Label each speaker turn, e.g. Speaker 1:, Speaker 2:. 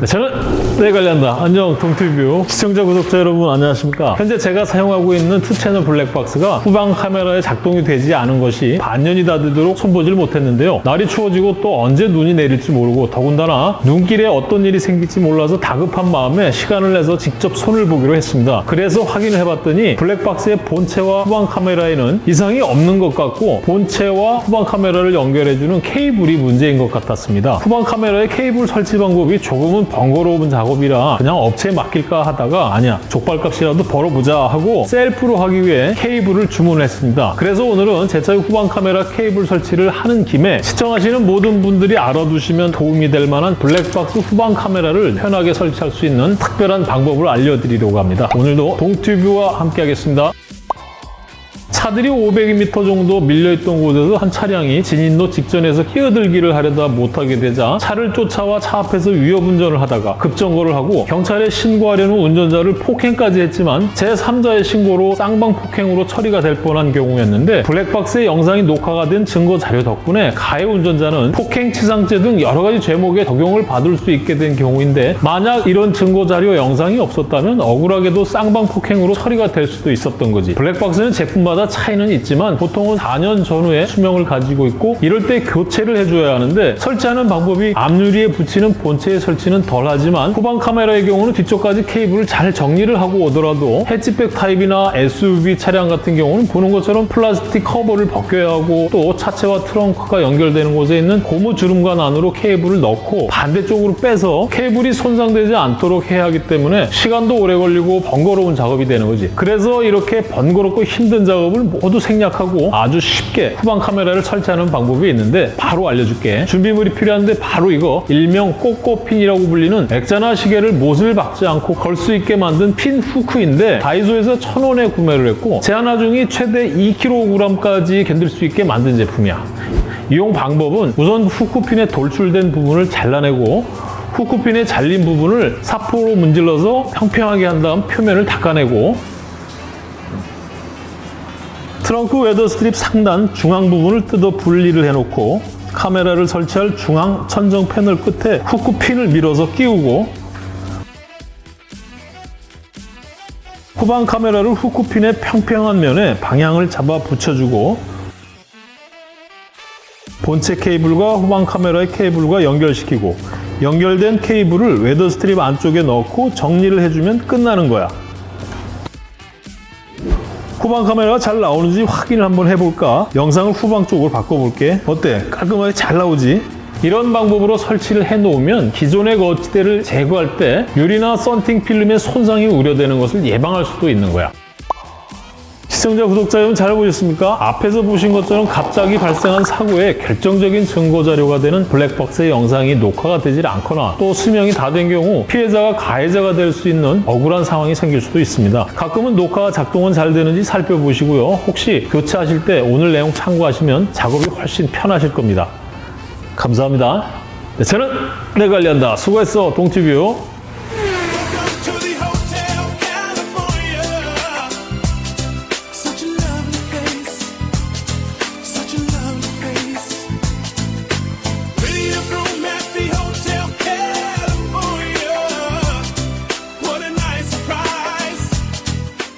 Speaker 1: 네, 저는 내 관련다. 안녕 동티뷰. 시청자 구독자 여러분 안녕하십니까? 현재 제가 사용하고 있는 투채널 블랙박스가 후방 카메라에 작동이 되지 않은 것이 반년이 다 되도록 손보질 못했는데요. 날이 추워지고 또 언제 눈이 내릴지 모르고 더군다나 눈길에 어떤 일이 생길지 몰라서 다급한 마음에 시간을 내서 직접 손을 보기로 했습니다. 그래서 확인을 해봤더니 블랙박스의 본체와 후방 카메라에는 이상이 없는 것 같고 본체와 후방 카메라를 연결해주는 케이블이 문제인 것 같았습니다. 후방 카메라의 케이블 설치 방법이 조금은 번거로운 작업이라 그냥 업체에 맡길까 하다가 아니야 족발값이라도 벌어보자 하고 셀프로 하기 위해 케이블을 주문했습니다. 그래서 오늘은 제 차의 후방 카메라 케이블 설치를 하는 김에 시청하시는 모든 분들이 알아두시면 도움이 될 만한 블랙박스 후방 카메라를 편하게 설치할 수 있는 특별한 방법을 알려드리려고 합니다. 오늘도 동튜브와 함께 하겠습니다. 차들이 500m 정도 밀려있던 곳에서 한 차량이 진입로 직전에서 끼어들기를 하려다 못하게 되자 차를 쫓아와 차 앞에서 위협운전을 하다가 급정거를 하고 경찰에 신고하려는 운전자를 폭행까지 했지만 제3자의 신고로 쌍방 폭행으로 처리가 될 뻔한 경우였는데 블랙박스의 영상이 녹화가 된 증거 자료 덕분에 가해 운전자는 폭행 치상죄 등 여러 가지 죄목에 적용을 받을 수 있게 된 경우인데 만약 이런 증거 자료 영상이 없었다면 억울하게도 쌍방 폭행으로 처리가 될 수도 있었던 거지. 블랙박스는 제품마다 차이는 있지만 보통은 4년 전후의 수명을 가지고 있고 이럴 때 교체를 해줘야 하는데 설치하는 방법이 앞유리에 붙이는 본체의 설치는 덜하지만 후방 카메라의 경우는 뒤쪽까지 케이블을 잘 정리를 하고 오더라도 해치백 타입이나 SUV 차량 같은 경우는 보는 것처럼 플라스틱 커버를 벗겨야 하고 또 차체와 트렁크가 연결되는 곳에 있는 고무 주름관 안으로 케이블을 넣고 반대쪽으로 빼서 케이블이 손상되지 않도록 해야 하기 때문에 시간도 오래 걸리고 번거로운 작업이 되는 거지. 그래서 이렇게 번거롭고 힘든 작업 을 모두 생략하고 아주 쉽게 후방 카메라를 설치하는 방법이 있는데 바로 알려줄게. 준비물이 필요한데 바로 이거 일명 꼭꼬핀이라고 불리는 액자나 시계를 못을 박지 않고 걸 수 있게 만든 핀 후크인데 다이소에서 1,000원에 구매를 했고 제한 하중이 최대 2kg까지 견딜 수 있게 만든 제품이야. 이용 방법은 우선 후크핀에 돌출된 부분을 잘라내고 후크핀에 잘린 부분을 사포로 문질러서 평평하게 한 다음 표면을 닦아내고 트렁크 weather strip 상단 중앙 부분을 뜯어 분리를 해놓고 카메라를 설치할 중앙 천정 패널 끝에 후크 핀을 밀어서 끼우고 후방 카메라를 후크 핀의 평평한 면에 방향을 잡아 붙여주고 본체 케이블과 후방 카메라의 케이블과 연결시키고 연결된 케이블을 weather strip 안쪽에 넣고 정리를 해주면 끝나는 거야. 후방 카메라가 잘 나오는지 확인을 한번 해볼까? 영상을 후방 쪽으로 바꿔볼게. 어때? 깔끔하게 잘 나오지? 이런 방법으로 설치를 해놓으면 기존의 거치대를 제거할 때 유리나 썬팅 필름의 손상이 우려되는 것을 예방할 수도 있는 거야. 시청자, 구독자 여러분 잘 보셨습니까? 앞에서 보신 것처럼 갑자기 발생한 사고의 결정적인 증거 자료가 되는 블랙박스의 영상이 녹화가 되질 않거나 또 수명이 다 된 경우 피해자가 가해자가 될 수 있는 억울한 상황이 생길 수도 있습니다. 가끔은 녹화가 작동은 잘 되는지 살펴보시고요. 혹시 교체하실 때 오늘 내용 참고하시면 작업이 훨씬 편하실 겁니다. 감사합니다. 네, 저는 내관리한다 수고했어, 동티뷰.